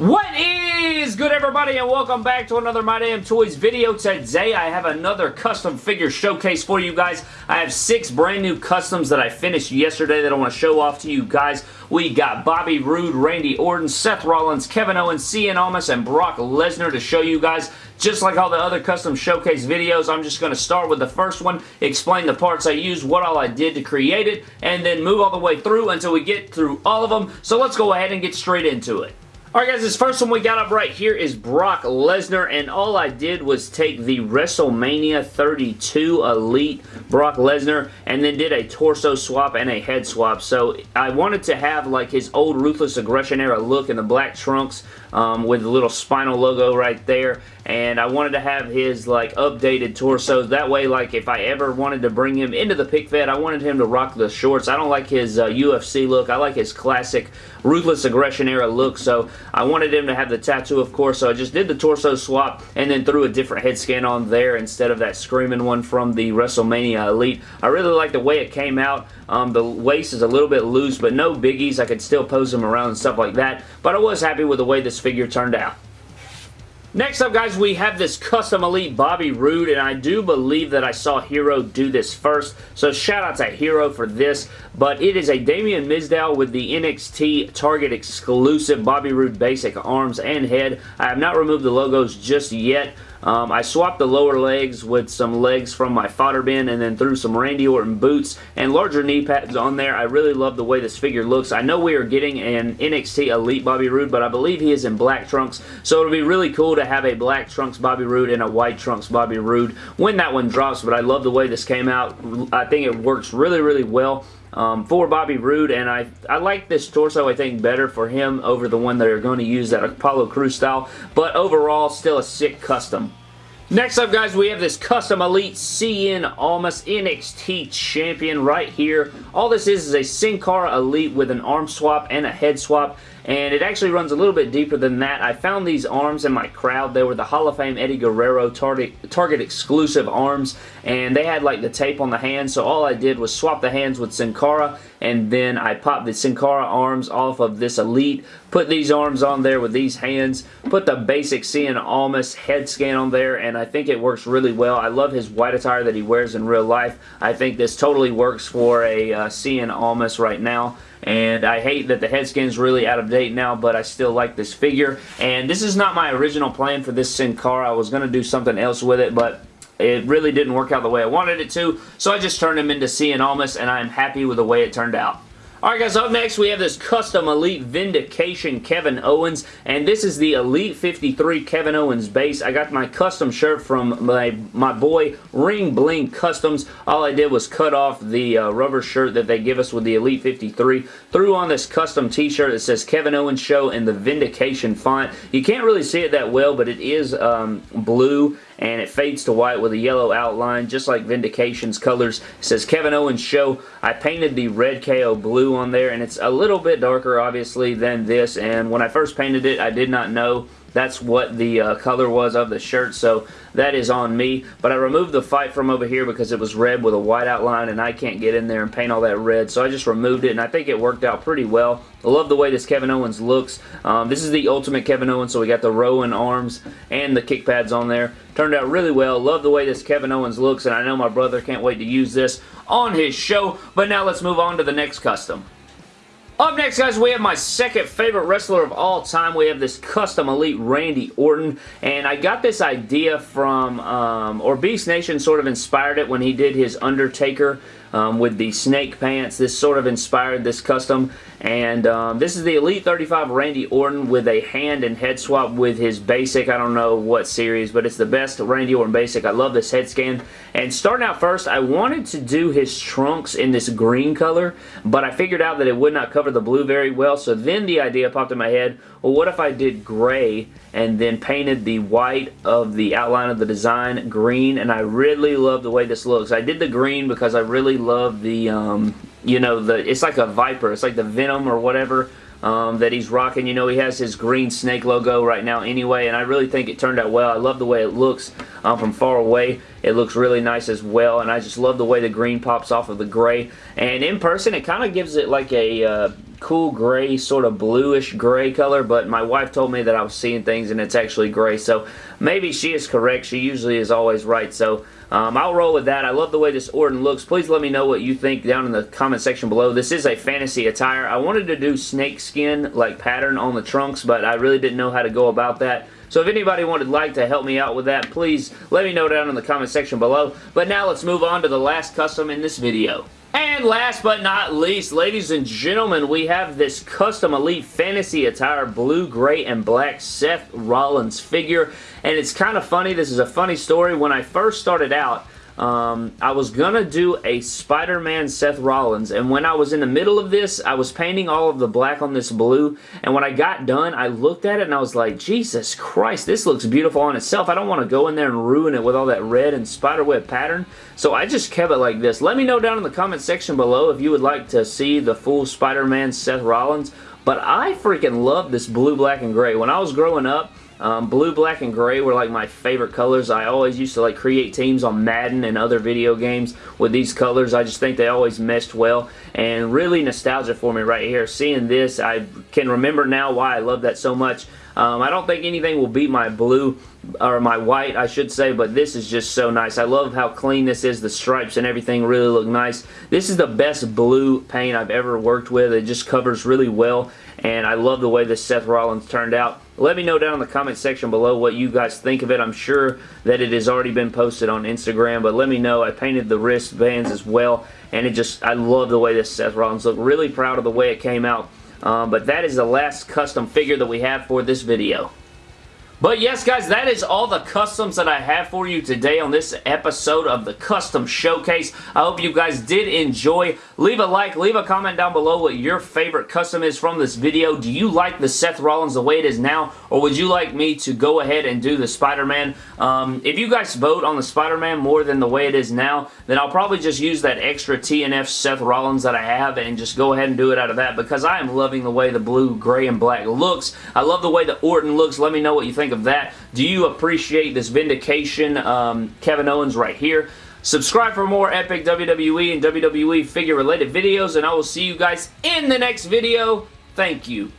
What is good everybody and welcome back to another My Damn Toys video. Today I have another custom figure showcase for you guys. I have six brand new customs that I finished yesterday that I want to show off to you guys. We got Bobby Roode, Randy Orton, Seth Rollins, Kevin Owens, Cien Almas, and Brock Lesnar to show you guys. Just like all the other custom showcase videos, I'm just going to start with the first one, explain the parts I used, what all I did to create it, and then move all the way through until we get through all of them. So let's go ahead and get straight into it. Alright guys, this first one we got up right here is Brock Lesnar, and all I did was take the WrestleMania 32 Elite Brock Lesnar, and then did a torso swap and a head swap. So I wanted to have like his old Ruthless Aggression era look in the black trunks um, with the little spinal logo right there, and I wanted to have his like updated torso. That way, like if I ever wanted to bring him into the pick fed, I wanted him to rock the shorts. I don't like his uh, UFC look. I like his classic Ruthless Aggression era look, so I wanted him to have the tattoo, of course, so I just did the torso swap and then threw a different head scan on there instead of that screaming one from the WrestleMania Elite. I really like the way it came out. Um, the waist is a little bit loose, but no biggies. I could still pose him around and stuff like that, but I was happy with the way this figure turned out. Next up, guys, we have this Custom Elite Bobby Roode, and I do believe that I saw Hero do this first, so shout out to Hero for this, but it is a Damien Mizdow with the NXT Target exclusive Bobby Roode basic arms and head. I have not removed the logos just yet, um, I swapped the lower legs with some legs from my fodder bin and then threw some Randy Orton boots and larger knee pads on there. I really love the way this figure looks. I know we are getting an NXT Elite Bobby Roode, but I believe he is in black trunks, so it'll be really cool to have a black trunks Bobby Roode and a white trunks Bobby Roode when that one drops, but I love the way this came out. I think it works really, really well um, for Bobby Roode, and I, I like this torso, I think, better for him over the one that are going to use that Apollo Crews style, but overall, still a sick custom. Next up, guys, we have this Custom Elite Cien Almas NXT Champion right here. All this is is a Sin Cara Elite with an arm swap and a head swap and it actually runs a little bit deeper than that. I found these arms in my crowd. They were the Hall of Fame Eddie Guerrero Target, Target exclusive arms, and they had like the tape on the hands, so all I did was swap the hands with Sin Cara, and then I popped the Sin Cara arms off of this Elite, put these arms on there with these hands, put the basic Cien Almas head scan on there, and I think it works really well. I love his white attire that he wears in real life. I think this totally works for a uh, Cien Almas right now and I hate that the head skin is really out of date now, but I still like this figure, and this is not my original plan for this Sin Cara. I was going to do something else with it, but it really didn't work out the way I wanted it to, so I just turned him into Cien Almas, and I'm happy with the way it turned out. Alright guys, up next we have this custom Elite Vindication Kevin Owens, and this is the Elite 53 Kevin Owens base. I got my custom shirt from my, my boy Ring Bling Customs. All I did was cut off the uh, rubber shirt that they give us with the Elite 53, threw on this custom t-shirt that says Kevin Owens Show in the Vindication font. You can't really see it that well, but it is um, blue and it fades to white with a yellow outline just like Vindication's colors. It says Kevin Owens Show. I painted the red KO blue on there and it's a little bit darker obviously than this and when I first painted it I did not know that's what the uh, color was of the shirt, so that is on me. But I removed the fight from over here because it was red with a white outline, and I can't get in there and paint all that red, so I just removed it, and I think it worked out pretty well. I love the way this Kevin Owens looks. Um, this is the Ultimate Kevin Owens, so we got the Rowan arms and the kick pads on there. Turned out really well. Love the way this Kevin Owens looks, and I know my brother can't wait to use this on his show. But now let's move on to the next custom. Up next, guys, we have my second favorite wrestler of all time. We have this custom Elite Randy Orton, and I got this idea from, um, or Beast Nation sort of inspired it when he did his Undertaker um, with the snake pants. This sort of inspired this custom. And um, this is the Elite 35 Randy Orton with a hand and head swap with his basic. I don't know what series, but it's the best Randy Orton basic. I love this head scan. And starting out first, I wanted to do his trunks in this green color, but I figured out that it would not cover the blue very well. So then the idea popped in my head, well, what if I did gray and then painted the white of the outline of the design green? And I really love the way this looks. I did the green because I really love the, um, you know, the it's like a Viper. It's like the Venom or whatever um, that he's rocking. You know, he has his green snake logo right now anyway, and I really think it turned out well. I love the way it looks um, from far away. It looks really nice as well, and I just love the way the green pops off of the gray. And in person, it kind of gives it like a... Uh, cool gray, sort of bluish gray color, but my wife told me that I was seeing things and it's actually gray, so maybe she is correct. She usually is always right, so um, I'll roll with that. I love the way this Orton looks. Please let me know what you think down in the comment section below. This is a fantasy attire. I wanted to do snakeskin like pattern on the trunks, but I really didn't know how to go about that. So if anybody would like to help me out with that, please let me know down in the comment section below. But now let's move on to the last custom in this video. And last but not least, ladies and gentlemen, we have this custom Elite Fantasy Attire blue, gray, and black Seth Rollins figure. And it's kind of funny. This is a funny story. When I first started out, um, I was going to do a Spider-Man Seth Rollins, and when I was in the middle of this, I was painting all of the black on this blue, and when I got done, I looked at it and I was like, Jesus Christ, this looks beautiful on itself. I don't want to go in there and ruin it with all that red and spiderweb pattern, so I just kept it like this. Let me know down in the comment section below if you would like to see the full Spider-Man Seth Rollins, but I freaking love this blue, black, and gray. When I was growing up, um, blue, black, and gray were like my favorite colors. I always used to like create teams on Madden and other video games with these colors. I just think they always meshed well and really nostalgia for me right here. Seeing this, I can remember now why I love that so much. Um, I don't think anything will beat my blue, or my white, I should say, but this is just so nice. I love how clean this is. The stripes and everything really look nice. This is the best blue paint I've ever worked with. It just covers really well, and I love the way this Seth Rollins turned out. Let me know down in the comment section below what you guys think of it. I'm sure that it has already been posted on Instagram, but let me know. I painted the wristbands as well, and it just, I love the way this Seth Rollins look. Really proud of the way it came out. Um, but that is the last custom figure that we have for this video. But yes, guys, that is all the customs that I have for you today on this episode of the Custom Showcase. I hope you guys did enjoy. Leave a like, leave a comment down below what your favorite custom is from this video. Do you like the Seth Rollins the way it is now, or would you like me to go ahead and do the Spider-Man? Um, if you guys vote on the Spider-Man more than the way it is now, then I'll probably just use that extra TNF Seth Rollins that I have and just go ahead and do it out of that because I am loving the way the blue, gray, and black looks. I love the way the Orton looks. Let me know what you think think of that. Do you appreciate this vindication um, Kevin Owens right here? Subscribe for more epic WWE and WWE figure related videos and I will see you guys in the next video. Thank you.